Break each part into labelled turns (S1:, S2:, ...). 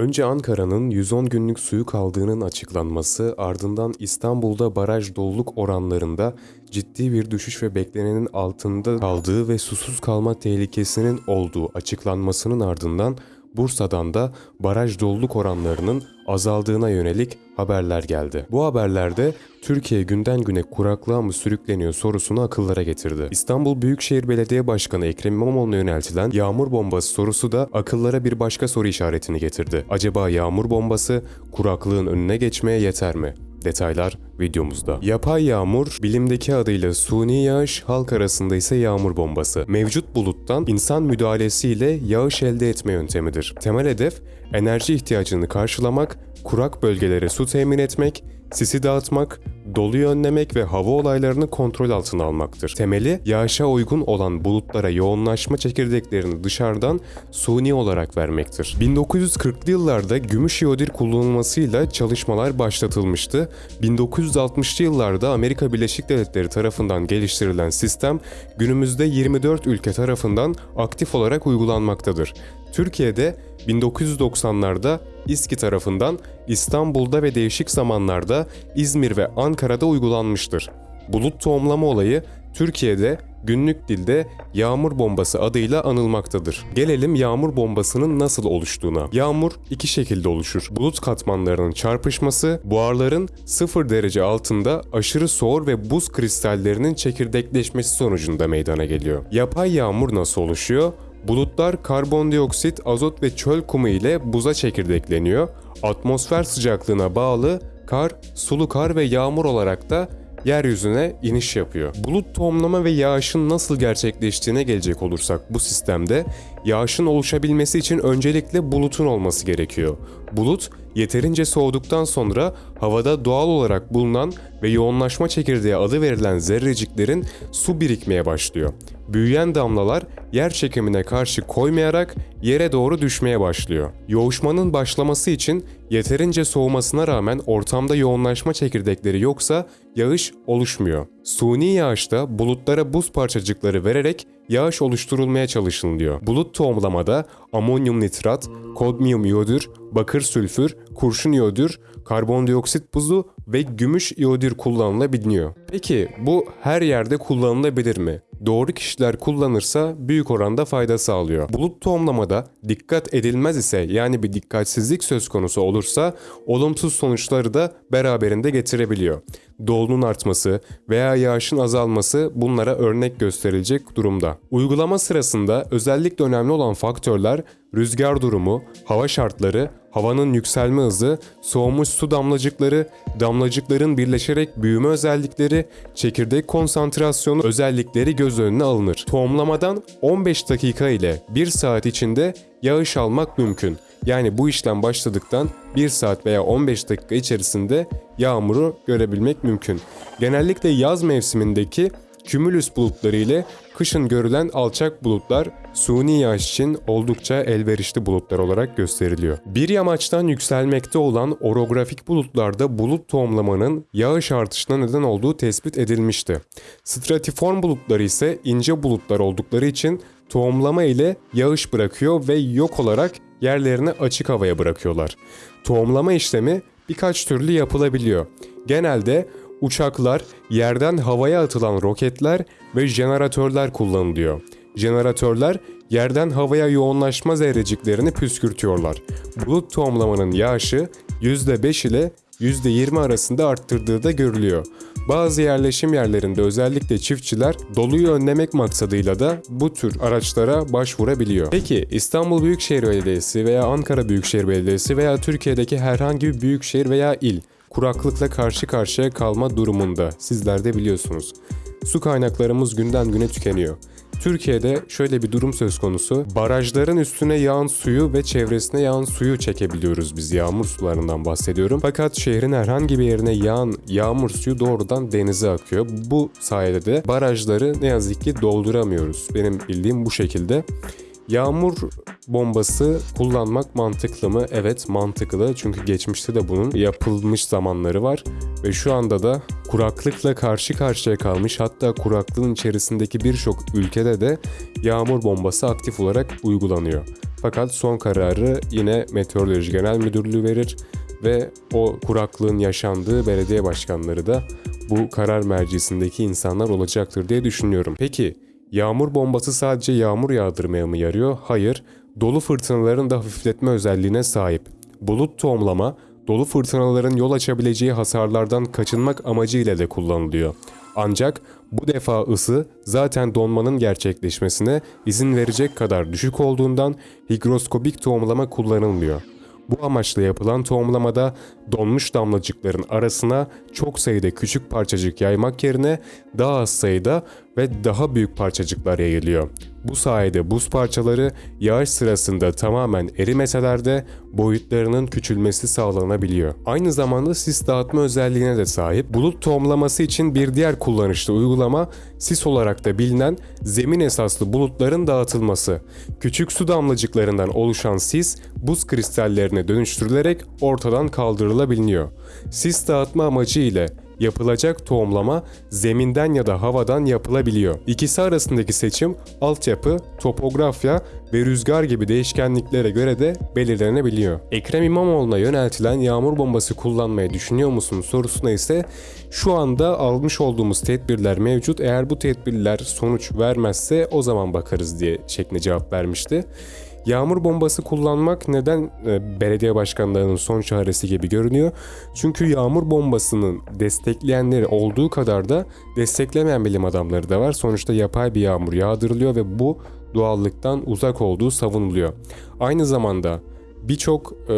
S1: Önce Ankara'nın 110 günlük suyu kaldığının açıklanması, ardından İstanbul'da baraj doluluk oranlarında ciddi bir düşüş ve beklenenin altında kaldığı ve susuz kalma tehlikesinin olduğu açıklanmasının ardından Bursa'dan da baraj doluluk oranlarının azaldığına yönelik haberler geldi. Bu haberlerde Türkiye günden güne kuraklığa mı sürükleniyor sorusunu akıllara getirdi. İstanbul Büyükşehir Belediye Başkanı Ekrem İmamoğlu'na yöneltilen yağmur bombası sorusu da akıllara bir başka soru işaretini getirdi. Acaba yağmur bombası kuraklığın önüne geçmeye yeter mi? Detaylar videomuzda. Yapay yağmur, bilimdeki adıyla suni yağış, halk arasında ise yağmur bombası. Mevcut buluttan insan müdahalesiyle yağış elde etme yöntemidir. Temel hedef enerji ihtiyacını karşılamak, kurak bölgelere su temin etmek, sisi dağıtmak, doluyu önlemek ve hava olaylarını kontrol altına almaktır. Temeli yağışa uygun olan bulutlara yoğunlaşma çekirdeklerini dışarıdan suni olarak vermektir. 1940'lı yıllarda gümüş iodir kullanılmasıyla çalışmalar başlatılmıştı. 1960'lı yıllarda Amerika Birleşik Devletleri tarafından geliştirilen sistem günümüzde 24 ülke tarafından aktif olarak uygulanmaktadır. Türkiye'de 1990'larda İSKİ tarafından İstanbul'da ve değişik zamanlarda İzmir ve Ankara'da uygulanmıştır. Bulut tohumlama olayı Türkiye'de günlük dilde yağmur bombası adıyla anılmaktadır. Gelelim yağmur bombasının nasıl oluştuğuna. Yağmur iki şekilde oluşur. Bulut katmanlarının çarpışması, buharların 0 derece altında aşırı soğur ve buz kristallerinin çekirdekleşmesi sonucunda meydana geliyor. Yapay yağmur nasıl oluşuyor? Bulutlar karbondioksit, azot ve çöl kumu ile buza çekirdekleniyor. Atmosfer sıcaklığına bağlı kar, sulu kar ve yağmur olarak da yeryüzüne iniş yapıyor. Bulut tohumlama ve yağışın nasıl gerçekleştiğine gelecek olursak bu sistemde yağışın oluşabilmesi için öncelikle bulutun olması gerekiyor. Bulut yeterince soğuduktan sonra havada doğal olarak bulunan ve yoğunlaşma çekirdeği adı verilen zerreciklerin su birikmeye başlıyor. Büyüyen damlalar yer çekimine karşı koymayarak yere doğru düşmeye başlıyor. Yoğuşmanın başlaması için yeterince soğumasına rağmen ortamda yoğunlaşma çekirdekleri yoksa yağış oluşmuyor. Suni yağışta bulutlara buz parçacıkları vererek yağış oluşturulmaya çalışılıyor. Bulut tohumlamada amonyum nitrat, kodmiyum iyodür, bakır sülfür, kurşun iyodür, karbondioksit buzu ve gümüş iyodür kullanılabiliyor. Peki bu her yerde kullanılabilir mi? Doğru kişiler kullanırsa büyük oranda fayda sağlıyor. Bulut tohumlamada dikkat edilmez ise yani bir dikkatsizlik söz konusu olursa olumsuz sonuçları da beraberinde getirebiliyor. Dolunun artması veya yağışın azalması bunlara örnek gösterilecek durumda. Uygulama sırasında özellikle önemli olan faktörler rüzgar durumu, hava şartları, havanın yükselme hızı, soğumuş su damlacıkları, damlacıkların birleşerek büyüme özellikleri, çekirdek konsantrasyonu özellikleri göz önüne alınır. Tohumlamadan 15 dakika ile 1 saat içinde yağış almak mümkün. Yani bu işlem başladıktan 1 saat veya 15 dakika içerisinde yağmuru görebilmek mümkün. Genellikle yaz mevsimindeki Kümülüs bulutları ile kışın görülen alçak bulutlar suni yağış için oldukça elverişli bulutlar olarak gösteriliyor. Bir yamaçtan yükselmekte olan orografik bulutlarda bulut tohumlamanın yağış artışına neden olduğu tespit edilmişti. Stratiform bulutları ise ince bulutlar oldukları için tohumlama ile yağış bırakıyor ve yok olarak yerlerini açık havaya bırakıyorlar. Tohumlama işlemi birkaç türlü yapılabiliyor. Genelde uçaklar, yerden havaya atılan roketler ve jeneratörler kullanılıyor. Jeneratörler yerden havaya yoğunlaşma zerreciklerini püskürtüyorlar. Bulut tohumlamanın yağışı %5 ile %20 arasında arttırdığı da görülüyor. Bazı yerleşim yerlerinde özellikle çiftçiler doluyu önlemek maksadıyla da bu tür araçlara başvurabiliyor. Peki İstanbul Büyükşehir Belediyesi veya Ankara Büyükşehir Belediyesi veya Türkiye'deki herhangi bir büyükşehir veya il kuraklıkla karşı karşıya kalma durumunda sizler de biliyorsunuz. Su kaynaklarımız günden güne tükeniyor. Türkiye'de şöyle bir durum söz konusu. Barajların üstüne yağan suyu ve çevresine yağan suyu çekebiliyoruz biz yağmur sularından bahsediyorum. Fakat şehrin herhangi bir yerine yağan yağmur suyu doğrudan denize akıyor. Bu sayede de barajları ne yazık ki dolduramıyoruz. Benim bildiğim bu şekilde. Yağmur bombası kullanmak mantıklı mı? Evet mantıklı çünkü geçmişte de bunun yapılmış zamanları var ve şu anda da kuraklıkla karşı karşıya kalmış hatta kuraklığın içerisindeki birçok ülkede de yağmur bombası aktif olarak uygulanıyor. Fakat son kararı yine Meteoroloji Genel Müdürlüğü verir ve o kuraklığın yaşandığı belediye başkanları da bu karar mercisindeki insanlar olacaktır diye düşünüyorum. Peki yağmur bombası sadece yağmur yağdırmaya mı yarıyor? Hayır. Dolu fırtınaların da hafifletme özelliğine sahip. Bulut tohumlama, dolu fırtınaların yol açabileceği hasarlardan kaçınmak amacıyla da kullanılıyor. Ancak bu defa ısı zaten donmanın gerçekleşmesine izin verecek kadar düşük olduğundan higroskopik tohumlama kullanılmıyor. Bu amaçla yapılan tohumlamada donmuş damlacıkların arasına çok sayıda küçük parçacık yaymak yerine daha az sayıda ve daha büyük parçacıklar yayılıyor. Bu sayede buz parçaları yağış sırasında tamamen erimeseler de boyutlarının küçülmesi sağlanabiliyor. Aynı zamanda sis dağıtma özelliğine de sahip. Bulut tohumlaması için bir diğer kullanışlı uygulama sis olarak da bilinen zemin esaslı bulutların dağıtılması. Küçük su damlacıklarından oluşan sis buz kristallerine dönüştürülerek ortadan kaldırılabiliyor. Sis dağıtma amacı ile yapılacak tohumlama zeminden ya da havadan yapılabiliyor. İkisi arasındaki seçim altyapı, topografya ve rüzgar gibi değişkenliklere göre de belirlenebiliyor. Ekrem İmamoğlu'na yöneltilen yağmur bombası kullanmayı düşünüyor musun sorusuna ise şu anda almış olduğumuz tedbirler mevcut. Eğer bu tedbirler sonuç vermezse o zaman bakarız diye şeklinde cevap vermişti. Yağmur bombası kullanmak neden e, belediye başkanlarının son çaresi gibi görünüyor? Çünkü yağmur bombasının destekleyenleri olduğu kadar da desteklemeyen bilim adamları da var. Sonuçta yapay bir yağmur yağdırılıyor ve bu doğallıktan uzak olduğu savunuluyor. Aynı zamanda birçok e,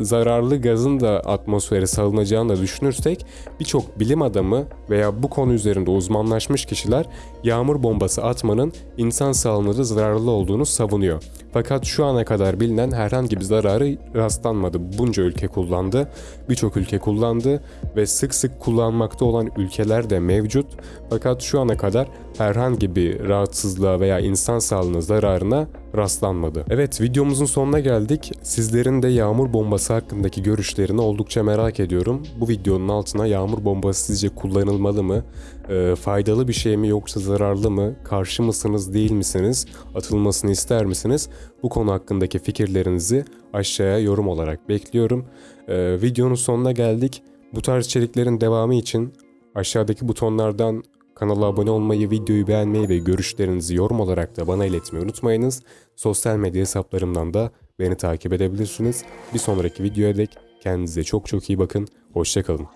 S1: zararlı gazın da atmosfere salınacağını da düşünürsek birçok bilim adamı veya bu konu üzerinde uzmanlaşmış kişiler yağmur bombası atmanın insan sağlığına da zararlı olduğunu savunuyor. Fakat şu ana kadar bilinen herhangi bir zararı rastlanmadı. Bunca ülke kullandı, birçok ülke kullandı ve sık sık kullanmakta olan ülkeler de mevcut. Fakat şu ana kadar herhangi bir rahatsızlığa veya insan sağlığına zararına rastlanmadı. Evet videomuzun sonuna geldik. Sizlerin de yağmur bombası hakkındaki görüşlerini oldukça merak ediyorum. Bu videonun altına yağmur bombası sizce kullanılmalı mı? E, faydalı bir şey mi yoksa zararlı mı? Karşı mısınız değil misiniz? Atılmasını ister misiniz? Bu konu hakkındaki fikirlerinizi aşağıya yorum olarak bekliyorum. E, videonun sonuna geldik. Bu tarz içeriklerin devamı için aşağıdaki butonlardan Kanala abone olmayı, videoyu beğenmeyi ve görüşlerinizi yorum olarak da bana iletmeyi unutmayınız. Sosyal medya hesaplarımdan da beni takip edebilirsiniz. Bir sonraki videoya dek kendinize çok çok iyi bakın. Hoşçakalın.